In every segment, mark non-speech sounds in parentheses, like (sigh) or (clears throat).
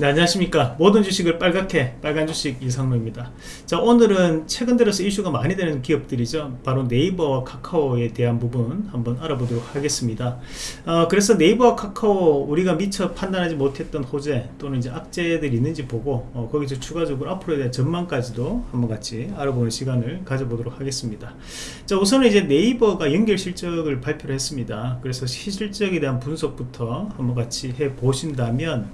네, 안녕하십니까. 모든 주식을 빨갛게 빨간 주식 이상로입니다. 자 오늘은 최근 들어서 이슈가 많이 되는 기업들이죠. 바로 네이버와 카카오에 대한 부분 한번 알아보도록 하겠습니다. 어, 그래서 네이버와 카카오 우리가 미처 판단하지 못했던 호재 또는 이제 악재들이 있는지 보고 어, 거기서 추가적으로 앞으로에 대한 전망까지도 한번 같이 알아보는 시간을 가져보도록 하겠습니다. 자 우선은 이제 네이버가 연결 실적을 발표를 했습니다. 그래서 실적에 대한 분석부터 한번 같이 해 보신다면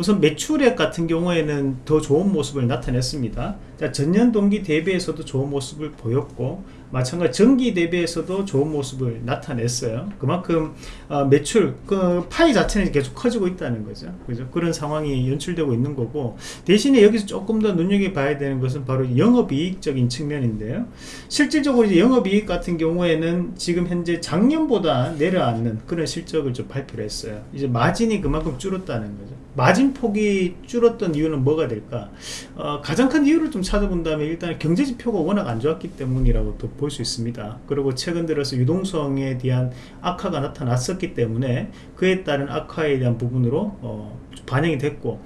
우선 매출액 같은 경우에는 더 좋은 모습을 나타냈습니다. 자, 전년 동기 대비해서도 좋은 모습을 보였고 마찬가지 전기 대비해서도 좋은 모습을 나타냈어요. 그만큼 어, 매출 그 파이 자체는 계속 커지고 있다는 거죠. 그죠? 그런 상황이 연출되고 있는 거고 대신에 여기서 조금 더 눈여겨봐야 되는 것은 바로 영업이익적인 측면인데요. 실질적으로 이제 영업이익 같은 경우에는 지금 현재 작년보다 내려앉는 그런 실적을 좀 발표를 했어요. 이제 마진이 그만큼 줄었다는 거죠 마진 폭이 줄었던 이유는 뭐가 될까? 어, 가장 큰 이유를 좀 찾아본다면 일단 경제지표가 워낙 안 좋았기 때문이라고 또 볼 수 있습니다. 그리고 최근 들어서 유동성에 대한 악화가 나타났었기 때문에 그에 따른 악화에 대한 부분으로 어, 반영이 됐고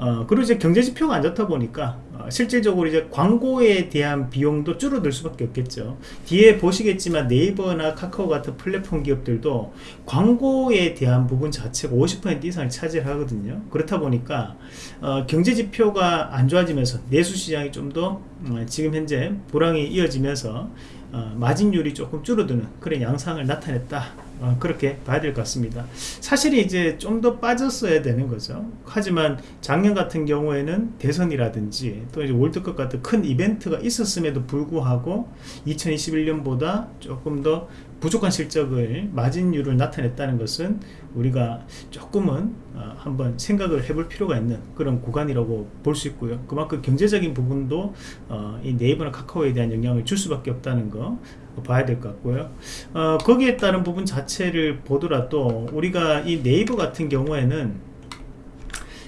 어, 그리고 이제 경제 지표가 안 좋다 보니까 어, 실질적으로 이제 광고에 대한 비용도 줄어들 수밖에 없겠죠. 뒤에 보시겠지만 네이버나 카카오 같은 플랫폼 기업들도 광고에 대한 부분 자체가 50% 이상을 차지하거든요. 그렇다 보니까 어, 경제 지표가 안 좋아지면서 내수 시장이 좀더 어, 지금 현재 불황이 이어지면서 어, 마진율이 조금 줄어드는 그런 양상을 나타냈다 어, 그렇게 봐야 될 것 같습니다. 사실 이제 좀 더 빠졌어야 되는 거죠. 하지만 작년 같은 경우에는 대선이라든지 또 이제 월드컵 같은 큰 이벤트가 있었음에도 불구하고 2021년보다 조금 더 부족한 실적을 마진율을 나타냈다는 것은 우리가 조금은 어, 한번 생각을 해볼 필요가 있는 그런 구간이라고 볼 수 있고요. 그만큼 경제적인 부분도 어, 이 네이버나 카카오에 대한 영향을 줄 수밖에 없다는 거 봐야 될 것 같고요. 어, 거기에 따른 부분 자체를 보더라도 우리가 이 네이버 같은 경우에는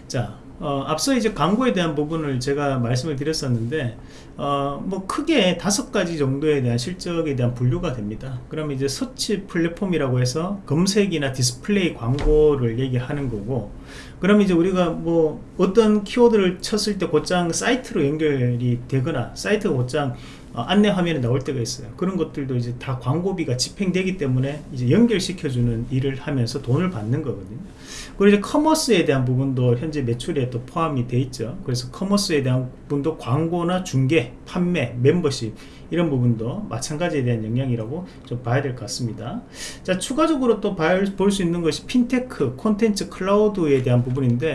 자 어, 앞서 이제 광고에 대한 부분을 제가 말씀을 드렸었는데 어, 뭐 크게 다섯 가지 정도에 대한 실적에 대한 분류가 됩니다. 그러면 이제 서치 플랫폼이라고 해서 검색이나 디스플레이 광고를 얘기하는 거고 그러면 이제 우리가 뭐 어떤 키워드를 쳤을 때 곧장 사이트로 연결이 되거나 사이트가 곧장 어, 안내 화면에 나올 때가 있어요. 그런 것들도 이제 다 광고비가 집행되기 때문에 이제 연결시켜주는 일을 하면서 돈을 받는 거거든요. 그리고 이제 커머스에 대한 부분도 현재 매출에 또 포함이 돼 있죠. 그래서 커머스에 대한 부분도 광고나 중개 판매 멤버십 이런 부분도 마찬가지에 대한 영향이라고 좀 봐야 될 것 같습니다. 자 추가적으로 또 볼 수 있는 것이 핀테크 콘텐츠 클라우드에 대한 부분인데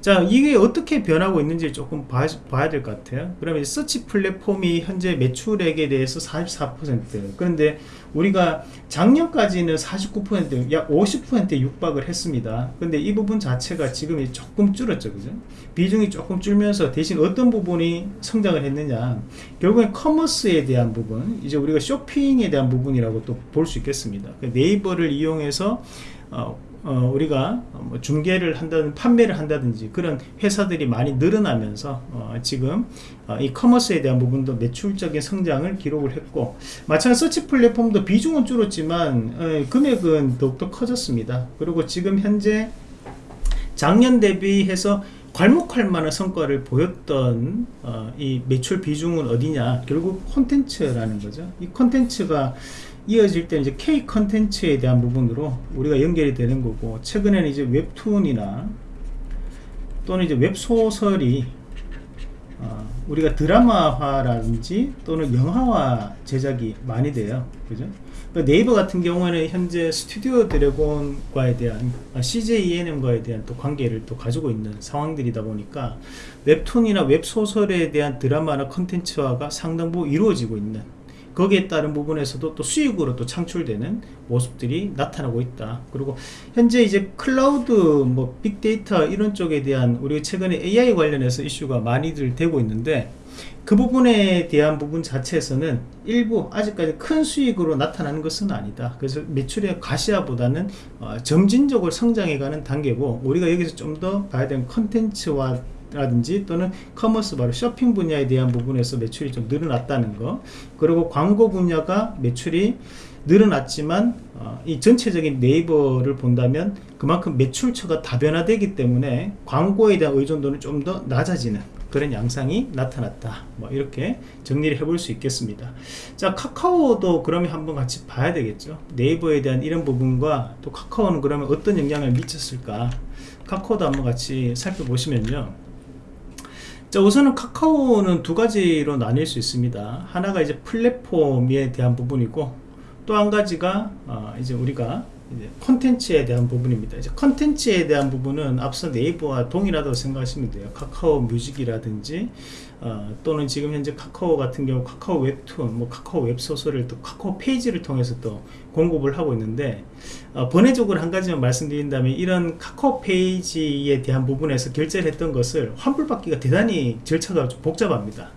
자 이게 어떻게 변하고 있는지 조금 봐, 봐야 될 것 같아요. 그러면 서치 플랫폼이 현재 매출액에 대해서 44% 그런데 우리가 작년까지는 49%약 50%에 육박을 했습니다. 근데 이 부분 자체가 지금 조금 줄었죠 그죠? 비중이 조금 줄면서 대신 어떤 부분이 성장을 했느냐. 결국엔 commerce에 대한 부분 이제 우리가 쇼핑에 대한 부분이라고 또 볼 수 있겠습니다. 그 네이버를 이용해서 어, 어, 우리가 뭐 중개를 한다든 판매를 한다든지 그런 회사들이 많이 늘어나면서 어, 지금 어, 이 커머스에 대한 부분도 매출적인 성장을 기록을 했고 마찬가지 서치 플랫폼도 비중은 줄었지만 어, 금액은 더욱더 커졌습니다. 그리고 지금 현재 작년 대비해서 괄목할 만한 성과를 보였던 어, 이 매출 비중은 어디냐? 결국 콘텐츠라는 거죠. 이 콘텐츠가 이어질 때 이제 K 컨텐츠에 대한 부분으로 우리가 연결이 되는 거고 최근에는 이제 웹툰이나 또는 이제 웹소설이 어, 우리가 드라마화라든지 또는 영화화 제작이 많이 돼요. 그죠? 그러니까 네이버 같은 경우에는 현재 스튜디오 드래곤과에 대한 아, CJENM과에 대한 또 관계를 또 가지고 있는 상황들이다 보니까 웹툰이나 웹소설에 대한 드라마나 컨텐츠화가 상당부 이루어지고 있는 거기에 따른 부분에서도 또 수익으로 또 창출되는 모습들이 나타나고 있다. 그리고 현재 이제 클라우드 뭐 빅데이터 이런 쪽에 대한 우리가 최근에 AI 관련해서 이슈가 많이들 되고 있는데 그 부분에 대한 부분 자체에서는 일부 아직까지 큰 수익으로 나타나는 것은 아니다. 그래서 매출의 가시화보다는 어, 점진적으로 성장해가는 단계고 우리가 여기서 좀 더 봐야 되는 컨텐츠와 라든지 또는 commerce 바로 쇼핑 분야에 대한 부분에서 매출이 좀 늘어났다는 거. 그리고 광고 분야가 매출이 늘어났지만 어, 이 전체적인 네이버를 본다면 그만큼 매출처가 다변화되기 때문에 광고에 대한 의존도는 좀 더 낮아지는 그런 양상이 나타났다. 뭐 이렇게 정리를 해볼 수 있겠습니다. 자 카카오도 그러면 한번 같이 봐야 되겠죠? 네이버에 대한 이런 부분과 또 카카오는 그러면 어떤 영향을 미쳤을까? 카카오도 한번 같이 살펴보시면요 자 우선은 카카오는 두 가지로 나뉠 수 있습니다. 하나가 이제 플랫폼에 대한 부분이고 또 한 가지가 어 이제 우리가 콘텐츠에 대한 부분입니다. 이제 콘텐츠에 대한 부분은 앞서 네이버와 동일하다고 생각하시면 돼요. 카카오 뮤직이라든지 어, 또는 지금 현재 카카오 같은 경우 카카오 웹툰, 뭐 카카오 웹소설을 또 카카오 페이지를 통해서 또 공급을 하고 있는데 어, 번외적으로 한 가지만 말씀드린다면 이런 카카오 페이지에 대한 부분에서 결제를 했던 것을 환불받기가 대단히 절차가 좀 복잡합니다.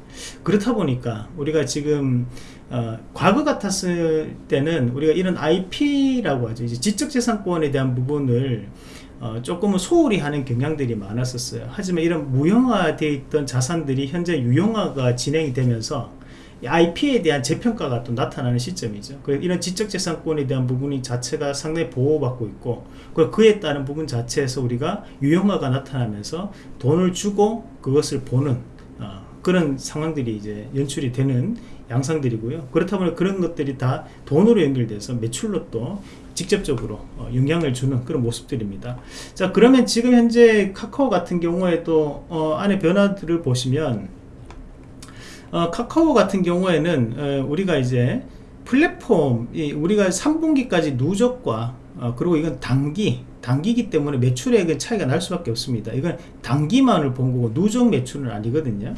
그렇다 보니까 우리가 지금 어, 과거 같았을 때는 우리가 이런 IP라고 하죠. 이제 지적재산권에 대한 부분을 어, 조금은 소홀히 하는 경향들이 많았었어요. 하지만 이런 무형화되어 있던 자산들이 현재 유형화가 진행이 되면서 IP에 대한 재평가가 또 나타나는 시점이죠. 이런 지적재산권에 대한 부분이 자체가 상당히 보호받고 있고 그에 따른 부분 자체에서 우리가 유형화가 나타나면서 돈을 주고 그것을 보는 어, 그런 상황들이 이제 연출이 되는 양상들이고요. 그렇다 보니 그런 것들이 다 돈으로 연결돼서 매출로 또 직접적으로 어, 영향을 주는 그런 모습들입니다. 자 그러면 지금 현재 카카오 같은 경우에도 어, 안에 변화들을 보시면 어, 카카오 같은 경우에는 어, 우리가 이제 플랫폼 우리가 3분기까지 누적과 어, 그리고 이건 단기 단기기 때문에 매출액은 차이가 날 수밖에 없습니다. 이건 단기만을 본 거고 누적 매출은 아니거든요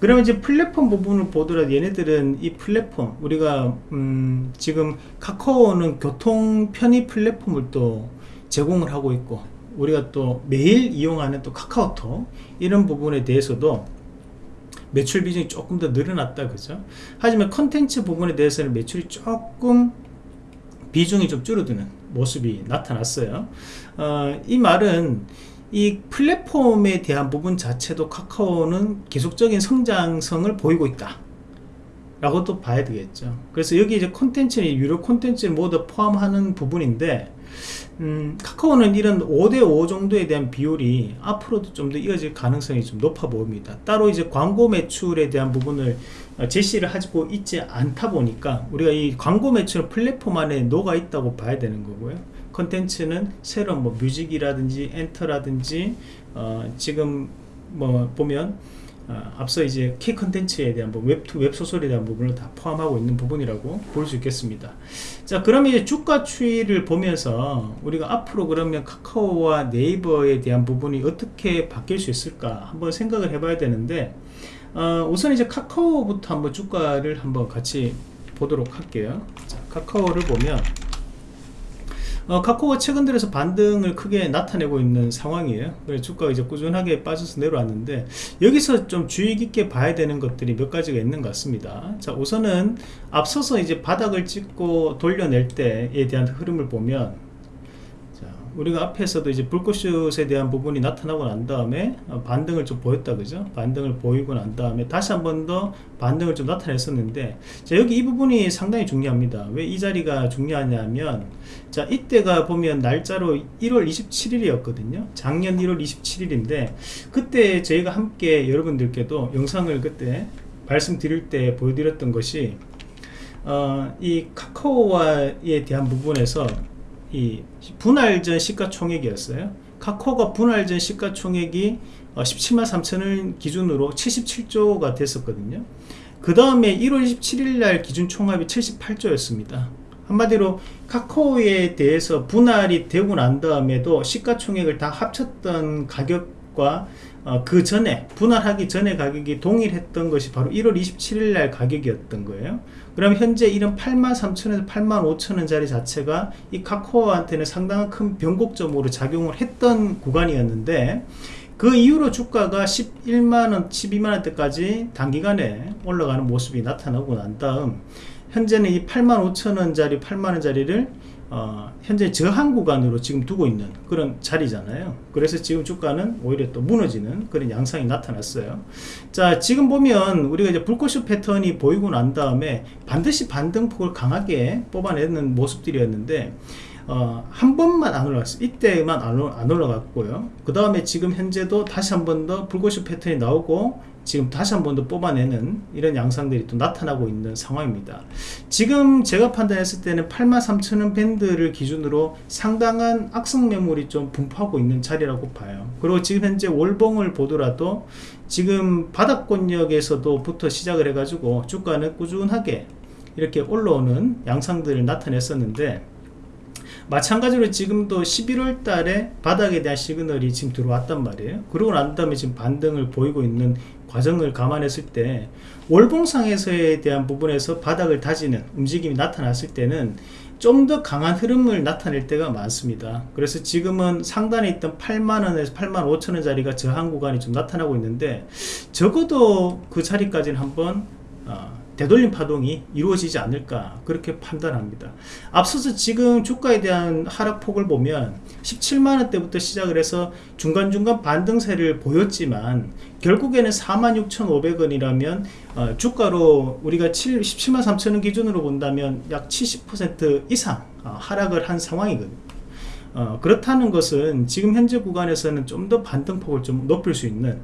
그러면 이제 플랫폼 부분을 보더라도 얘네들은 이 플랫폼 우리가 음 지금 카카오는 교통 편의 플랫폼을 또 제공을 하고 있고 우리가 또 매일 이용하는 또 카카오톡 이런 부분에 대해서도 매출 비중이 조금 더 늘어났다 그죠? 하지만 컨텐츠 부분에 대해서는 매출이 조금 비중이 좀 줄어드는 모습이 나타났어요. 어, 이 말은 이 플랫폼에 대한 부분 자체도 카카오는 계속적인 성장성을 보이고 있다. 라고 또 봐야 되겠죠. 그래서 여기 이제 콘텐츠 유료 콘텐츠를 모두 포함하는 부분인데 음, 카카오는 이런 5대5 정도에 대한 비율이 앞으로도 좀 더 이어질 가능성이 좀 높아 보입니다. 따로 이제 광고 매출에 대한 부분을 어, 제시를 하고 있지 않다 보니까 우리가 이 광고 매출 플랫폼 안에 녹아 있다고 봐야 되는 거고요 컨텐츠는 새로운 뭐 music이라든지 엔터라든지 어, 지금 뭐 보면 어, 앞서 이제 K 컨텐츠에 대한 뭐 웹투 웹소설에 대한 부분을 다 포함하고 있는 부분이라고 볼 수 있겠습니다. 자 그러면 이제 주가 추이를 보면서 우리가 앞으로 그러면 카카오와 네이버에 대한 부분이 어떻게 바뀔 수 있을까 한번 생각을 해 봐야 되는데 어, 우선 이제 카카오부터 한번 주가를 한번 같이 보도록 할게요. 자, 카카오를 보면 어, 카카오가 최근 들어서 반등을 크게 나타내고 있는 상황이에요. 그래서 주가가 이제 꾸준하게 빠져서 내려왔는데 여기서 좀 주의 깊게 봐야 되는 것들이 몇 가지가 있는 것 같습니다. 자 우선은 앞서서 이제 바닥을 찍고 돌려낼 때에 대한 흐름을 보면 우리가 앞에서도 이제 불꽃슛에 대한 부분이 나타나고 난 다음에 어, 반등을 좀 보였다 그죠? 반등을 보이고 난 다음에 다시 한 번 더 반등을 좀 나타냈었는데 자 여기 이 부분이 상당히 중요합니다. 왜 이 자리가 중요하냐면 자 이때가 보면 날짜로 1월 27일이었거든요. 작년 1월 27일인데 그때 저희가 함께 여러분들께도 영상을 그때 말씀드릴 때 보여드렸던 것이 어, 이 카카오와에 대한 부분에서 이 분할전 시가총액이었어요. 카카오가 분할전 시가총액이 17만 어, 3천을 기준으로 77조가 됐었거든요. 그 다음에 1월 27일 날 기준 총합이 78조였습니다. 한마디로 카카오에 대해서 분할이 되고 난 다음에도 시가총액을 다 합쳤던 가격과 어, 그 전에 분할하기 전에 가격이 동일했던 것이 바로 1월 27일 날 가격이었던 거예요 그럼 현재 이런 83,000에서 85,000원짜리 자체가 이 카카오한테는 상당한 큰 변곡점으로 작용을 했던 구간이었는데 그 이후로 주가가 11만원 12만원대까지 단기간에 올라가는 모습이 나타나고 난 다음 현재는 이 85,000원짜리 8만원짜리를 어, 현재 저항 구간으로 지금 두고 있는 그런 자리잖아요. 그래서 지금 주가는 오히려 또 무너지는 그런 양상이 나타났어요. 자, 지금 보면 우리가 이제 불꽃슈 패턴이 보이고 난 다음에 반드시 반등폭을 강하게 뽑아내는 모습들이었는데 어, 한 번만 안 올라갔어요. 이때만 안, 안 올라갔고요. 그 다음에 지금 현재도 다시 한 번 더 불꽃슈 패턴이 나오고 지금 다시 한 번 더 뽑아내는 이런 양상들이 또 나타나고 있는 상황입니다. 지금 제가 판단했을 때는 83,000원 밴드를 기준으로 상당한 악성 매물이 좀 분포하고 있는 자리라고 봐요. 그리고 지금 현재 월봉을 보더라도 지금 바닥권역에서도 부터 시작을 해가지고 주가는 꾸준하게 이렇게 올라오는 양상들을 나타냈었는데 마찬가지로 지금도 11월 달에 바닥에 대한 시그널이 지금 들어왔단 말이에요. 그러고 난 다음에 지금 반등을 보이고 있는 과정을 감안했을 때 월봉상에서에 대한 부분에서 바닥을 다지는 움직임이 나타났을 때는 좀 더 강한 흐름을 나타낼 때가 많습니다. 그래서 지금은 상단에 있던 8만원에서 8만 5천원 자리가 저항 구간이 좀 나타나고 있는데 적어도 그 자리까지는 한번 어, 되돌림 파동이 이루어지지 않을까 그렇게 판단합니다. 앞서서 지금 주가에 대한 하락폭을 보면 17만원대부터 시작을 해서 중간중간 반등세를 보였지만 결국에는 46,500원이라면 어, 주가로 우리가 7, 17만 3천원 기준으로 본다면 약 70% 이상 어, 하락을 한 상황이거든요. 어, 그렇다는 것은 지금 현재 구간에서는 좀 더 반등폭을 좀 높일 수 있는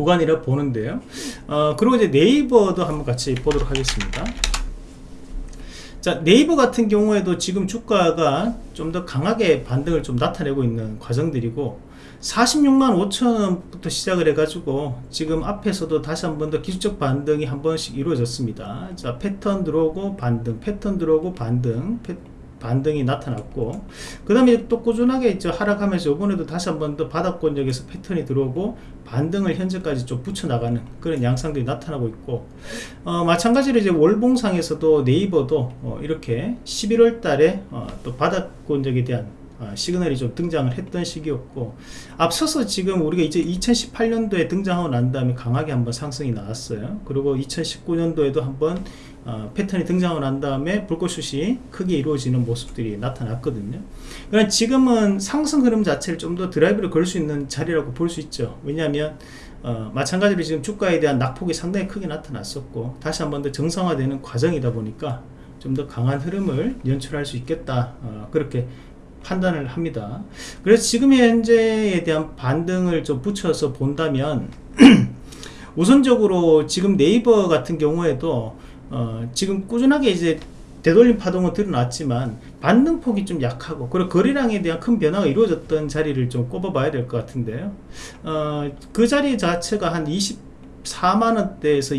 구간이라 보는데요. 어, 그리고 이제 네이버도 한번 같이 보도록 하겠습니다. 자 네이버 같은 경우에도 지금 주가가 좀 더 강하게 반등을 좀 나타내고 있는 과정들이고 46만 5천원부터 시작을 해가지고 지금 앞에서도 다시 한 번 더 기술적 반등이 한 번씩 이루어졌습니다. 자 패턴 들어오고 반등 패턴 들어오고 반등 패, 반등이 나타났고 그 다음에 또 꾸준하게 이제 하락하면서 이번에도 다시 한번 더 바닥권역에서 패턴이 들어오고 반등을 현재까지 좀 붙여나가는 그런 양상들이 나타나고 있고 어, 마찬가지로 이제 월봉상에서도 네이버도 어, 이렇게 11월 달에 어, 또 바닥권역에 대한 어, 시그널이 좀 등장을 했던 시기였고 앞서서 지금 우리가 이제 2018년도에 등장하고 난 다음에 강하게 한번 상승이 나왔어요. 그리고 2019년도에도 한번 어, 패턴이 등장을 한 다음에 불꽃슛이 크게 이루어지는 모습들이 나타났거든요. 그러니까 지금은 상승 흐름 자체를 좀 더 드라이브를 걸 수 있는 자리라고 볼 수 있죠. 왜냐하면 어, 마찬가지로 지금 주가에 대한 낙폭이 상당히 크게 나타났었고 다시 한 번 더 정상화되는 과정이다 보니까 좀 더 강한 흐름을 연출할 수 있겠다 어, 그렇게 판단을 합니다. 그래서 지금 현재에 대한 반등을 좀 붙여서 본다면 (clears throat) 우선적으로 지금 네이버 같은 경우에도 어, 지금 꾸준하게 이제 되돌림 파동은 드러났지만 반등폭이 좀 약하고 그리고 거래량에 대한 큰 변화가 이루어졌던 자리를 좀 꼽아봐야 될 것 같은데요. 어, 그 자리 자체가 한 24만원대에서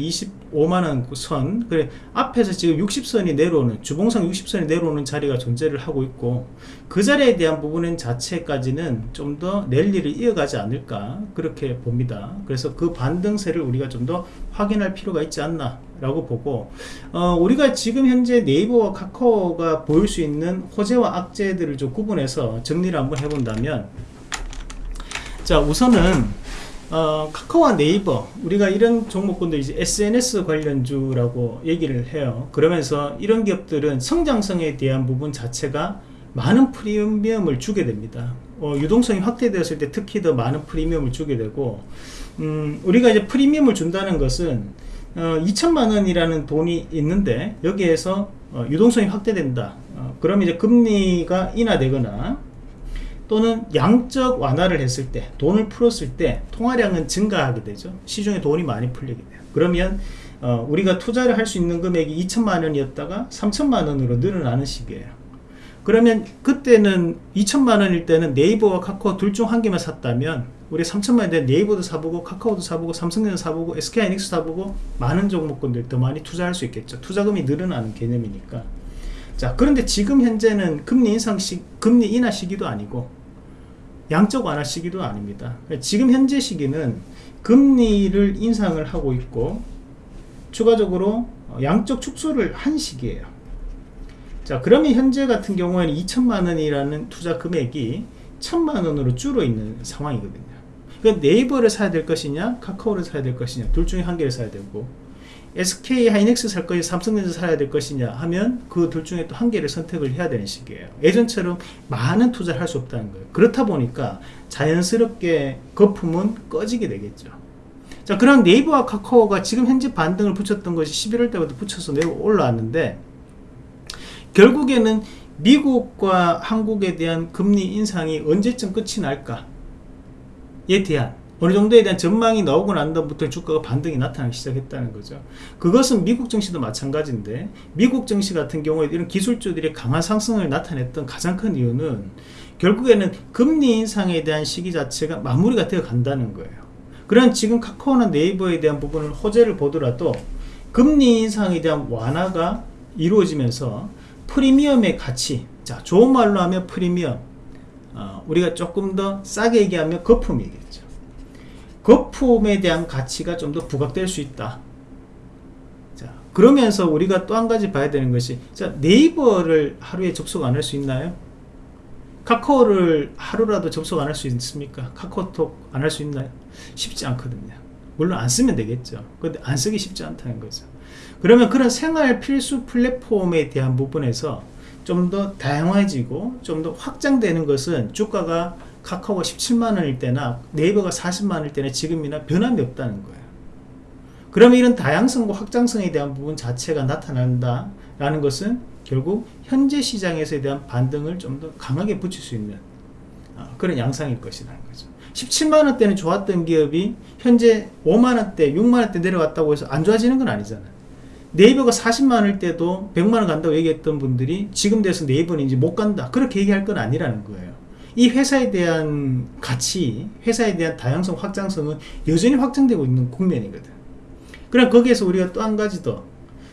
25만원 선 그래 앞에서 지금 60선이 내려오는 주봉상 60선이 내려오는 자리가 존재를 하고 있고 그 자리에 대한 부분 자체까지는 좀 더 랠리를 이어가지 않을까 그렇게 봅니다. 그래서 그 반등세를 우리가 좀 더 확인할 필요가 있지 않나 라고 보고 어, 우리가 지금 현재 네이버와 카카오가 보일 수 있는 호재와 악재들을 좀 구분해서 정리를 한번 해본다면 자 우선은 어, 카카오와 네이버 우리가 이런 종목군들 이제 SNS 관련주라고 얘기를 해요. 그러면서 이런 기업들은 성장성에 대한 부분 자체가 많은 프리미엄을 주게 됩니다. 어, 유동성이 확대되었을 때 특히 더 많은 프리미엄을 주게 되고 음, 우리가 이제 프리미엄을 준다는 것은 어, 2천만 원이라는 돈이 있는데 여기에서 어, 유동성이 확대된다. 어, 그럼 이제 금리가 인하되거나 또는 양적 완화를 했을 때 돈을 풀었을 때 통화량은 증가하게 되죠. 시중에 돈이 많이 풀리게 돼요. 그러면 어, 우리가 투자를 할 수 있는 금액이 2천만 원이었다가 3천만 원으로 늘어나는 시기예요. 그러면 그때는 2천만 원일 때는 네이버와 카카오 둘 중 한 개만 샀다면 우리 3천만 원대 네이버도 사보고 카카오도 사보고 삼성전자 사보고 SK하이닉스 사보고 많은 종목군들 더 많이 투자할 수 있겠죠. 투자금이 늘어나는 개념이니까. 자 그런데 지금 현재는 금리 인상 시 금리 인하 시기도 아니고 양적 완화 시기도 아닙니다. 지금 현재 시기는 금리를 인상을 하고 있고 추가적으로 양적 축소를 한 시기예요. 자 그러면 현재 같은 경우에는 2천만 원이라는 투자 금액이 천만 원으로 줄어 있는 상황이거든요 그 네이버를 사야 될 것이냐 카카오를 사야 될 것이냐 둘 중에 한 개를 사야 되고 SK 하이닉스 살 것이 삼성전자 사야 될 것이냐 하면 그 둘 중에 또 한 개를 선택을 해야 되는 시기예요. 예전처럼 많은 투자를 할 수 없다는 거예요. 그렇다 보니까 자연스럽게 거품은 꺼지게 되겠죠. 자, 그럼 네이버와 카카오가 지금 현재 반등을 붙였던 것이 11월 때부터 붙여서 내려 올라왔는데 결국에는 미국과 한국에 대한 금리 인상이 언제쯤 끝이 날까 에 대한 어느 정도에 대한 전망이 나오고 난 다음부터 주가가 반등이 나타나기 시작했다는 거죠. 그것은 미국 증시도 마찬가지인데 미국 증시 같은 경우에 이런 기술주들이 강한 상승을 나타냈던 가장 큰 이유는 결국에는 금리 인상에 대한 시기 자체가 마무리가 되어 간다는 거예요. 그런 지금 카카오나 네이버에 대한 부분을 호재를 보더라도 금리 인상에 대한 완화가 이루어지면서 프리미엄의 가치 자 좋은 말로 하면 프리미엄 어, 우리가 조금 더 싸게 얘기하면 거품이겠죠 거품에 대한 가치가 좀 더 부각될 수 있다 자 그러면서 우리가 또 한 가지 봐야 되는 것이 자 네이버를 하루에 접속 안 할 수 있나요? 카카오를 하루라도 접속 안 할 수 있습니까? 카카오톡 안 할 수 있나요? 쉽지 않거든요 물론 안 쓰면 되겠죠 근데 안 쓰기 쉽지 않다는 거죠 그러면 그런 생활 필수 플랫폼에 대한 부분에서 좀 더 다양해지고 좀 더 확장되는 것은 주가가 카카오가 17만원일 때나 네이버가 40만원일 때나 지금이나 변함이 없다는 거예요. 그러면 이런 다양성과 확장성에 대한 부분 자체가 나타난다 라는 것은 결국 현재 시장에서에 대한 반등을 좀 더 강하게 붙일 수 있는 어, 그런 양상일 것이라는 거죠. 17만원대는 좋았던 기업이 현재 5만원대 6만원대 내려갔다고 해서 안 좋아지는 건 아니잖아요 네이버가 40만원일 때도 100만 원 간다고 얘기했던 분들이 지금 돼서 네이버는 이제 못 간다 그렇게 얘기할 건 아니라는 거예요 이 회사에 대한 가치 회사에 대한 다양성 확장성은 여전히 확장되고 있는 국면이거든 그럼 거기에서 우리가 또 한 가지 더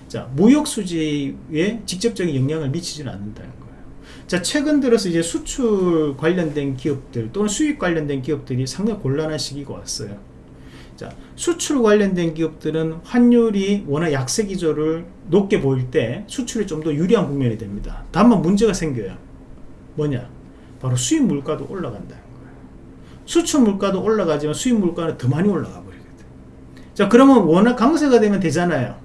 자, 무역 수지에 직접적인 영향을 미치지는 않는다는 거예요. 자, 최근 들어서 이제 수출 관련된 기업들 또는 수익 관련된 기업들이 상당히 곤란한 시기가 왔어요. 자, 수출 관련된 기업들은 환율이 워낙 약세 기조를 높게 보일 때 수출이 좀 더 유리한 국면이 됩니다. 다만 문제가 생겨요. 뭐냐? 바로 수입 물가도 올라간다는 거예요. 수출 물가도 올라가지만 수입 물가는 더 많이 올라가 버리거든. 자, 그러면 워낙 강세가 되면 되잖아요.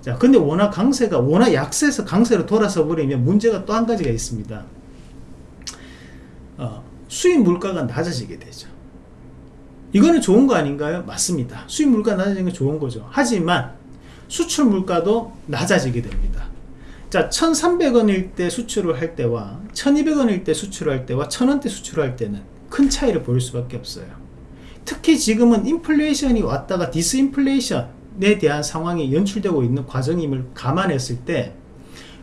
자, 근데 워낙 강세가 워낙 약세에서 강세로 돌아서 버리면 문제가 또 한 가지가 있습니다. 어, 수입 물가가 낮아지게 되죠. 이거는 좋은 거 아닌가요? 맞습니다. 수입 물가 낮아지는 게 좋은 거죠. 하지만 수출 물가도 낮아지게 됩니다. 자, 1,300원일 때 수출을 할 때와 1,200원일 때 수출을 할 때와 1,000원대 수출을 할 때는 큰 차이를 보일 수밖에 없어요. 특히 지금은 인플레이션이 왔다가 디스인플레이션에 대한 상황이 연출되고 있는 과정임을 감안했을 때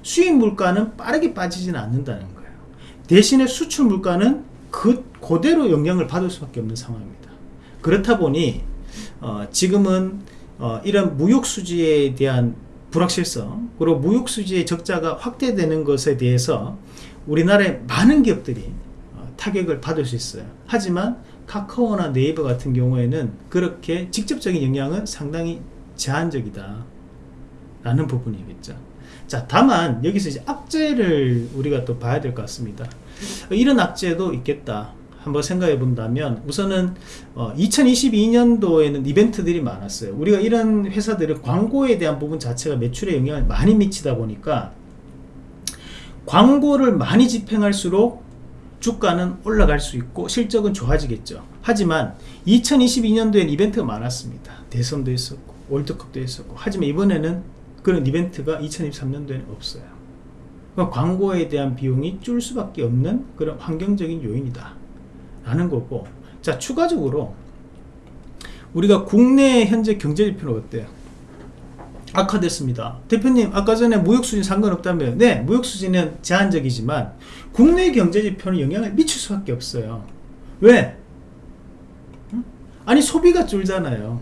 수입 물가는 빠르게 빠지지는 않는다는 거예요. 대신에 수출 물가는 그 그대로 영향을 받을 수밖에 없는 상황입니다. 그렇다 보니 어, 지금은 어, 이런 무역 수지에 대한 불확실성 그리고 무역 수지의 적자가 확대되는 것에 대해서 우리나라의 많은 기업들이 어, 타격을 받을 수 있어요. 하지만 카카오나 네이버 같은 경우에는 그렇게 직접적인 영향은 상당히 제한적이다 라는 부분이겠죠. 자 다만 여기서 이제 악재를 우리가 또 봐야 될 것 같습니다. 이런 악재도 있겠다. 한번 생각해 본다면 우선은 어, 2022년도에는 이벤트들이 많았어요. 우리가 이런 회사들은 광고에 대한 부분 자체가 매출에 영향을 많이 미치다 보니까 광고를 많이 집행할수록 주가는 올라갈 수 있고 실적은 좋아지겠죠. 하지만 2022년도엔 이벤트가 많았습니다. 대선도 있었고 월드컵도 있었고. 하지만 이번에는 그런 이벤트가 2023년도에는 없어요. 그러니까 광고에 대한 비용이 줄 수밖에 없는 그런 환경적인 요인이다 라는 거고. 자 추가적으로 우리가 국내 현재 경제지표는 어때요? 악화됐습니다. 대표님 아까 전에 무역수진 상관없다며. 네 무역수진은 제한적이지만 국내 경제지표는 영향을 미칠 수밖에 없어요. 왜? 아니 소비가 줄잖아요.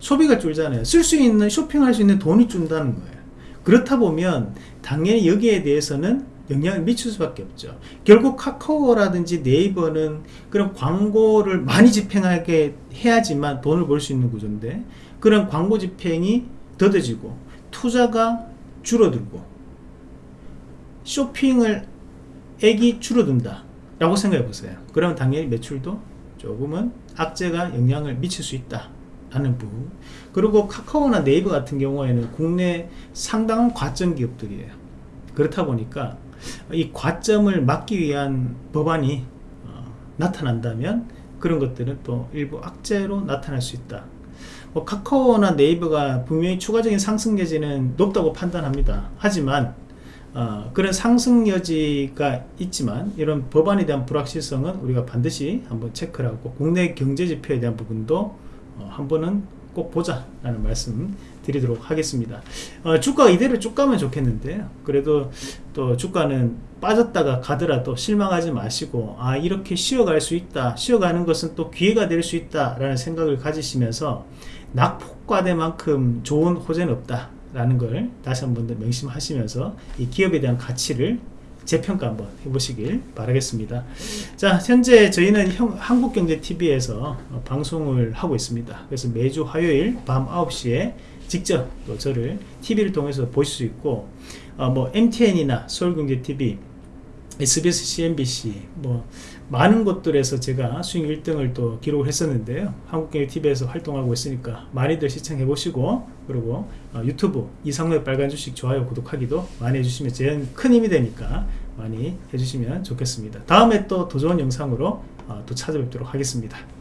소비가 줄잖아요. 쓸 수 있는 쇼핑할 수 있는 돈이 준다는 거예요. 그렇다 보면 당연히 여기에 대해서는 영향을 미칠 수밖에 없죠. 결국 카카오라든지 네이버는 그런 광고를 많이 집행하게 해야지만 돈을 벌 수 있는 구조인데 그런 광고 집행이 더뎌지고 투자가 줄어들고 쇼핑을 액이 줄어든다 라고 생각해 보세요. 그러면 당연히 매출도 조금은 악재가 영향을 미칠 수 있다 않는 부분 그리고 카카오나 네이버 같은 경우에는 국내 상당한 과점 기업들이에요 그렇다 보니까 이 과점을 막기 위한 법안이 어, 나타난다면 그런 것들은 또 일부 악재로 나타날 수 있다. 뭐 카카오나 네이버가 분명히 추가적인 상승 여지는 높다고 판단합니다. 하지만 어, 그런 상승 여지가 있지만 이런 법안에 대한 불확실성은 우리가 반드시 한번 체크를 하고 국내 경제 지표에 대한 부분도 어, 한번은 꼭 보자 라는 말씀 드리도록 하겠습니다. 어, 주가가 이대로 쭉 가면 좋겠는데요 그래도 또 주가는 빠졌다가 가더라도 실망하지 마시고 아 이렇게 쉬어갈 수 있다 쉬어가는 것은 또 기회가 될 수 있다 라는 생각을 가지시면서 낙폭과대만큼 좋은 호재는 없다 라는 걸 다시 한번 더 명심하시면서 이 기업에 대한 가치를 재평가 한번 해보시길 바라겠습니다. 자 현재 저희는 형, 한국경제TV에서 어, 방송을 하고 있습니다. 그래서 매주 화요일 밤 9시에 직접 또 저를 TV를 통해서 보실 수 있고 어, 뭐 MTN이나 서울경제TV SBS, CNBC 뭐 많은 곳들에서 제가 수익 1등을 또 기록을 했었는데요. 한국경제TV에서 활동하고 있으니까 많이들 시청해 보시고 그리고 어, 유튜브 이상로의 빨간 주식 좋아요 구독하기도 많이 해주시면 제일 큰 힘이 되니까 많이 해주시면 좋겠습니다. 다음에 또 더 좋은 영상으로 어, 또 찾아뵙도록 하겠습니다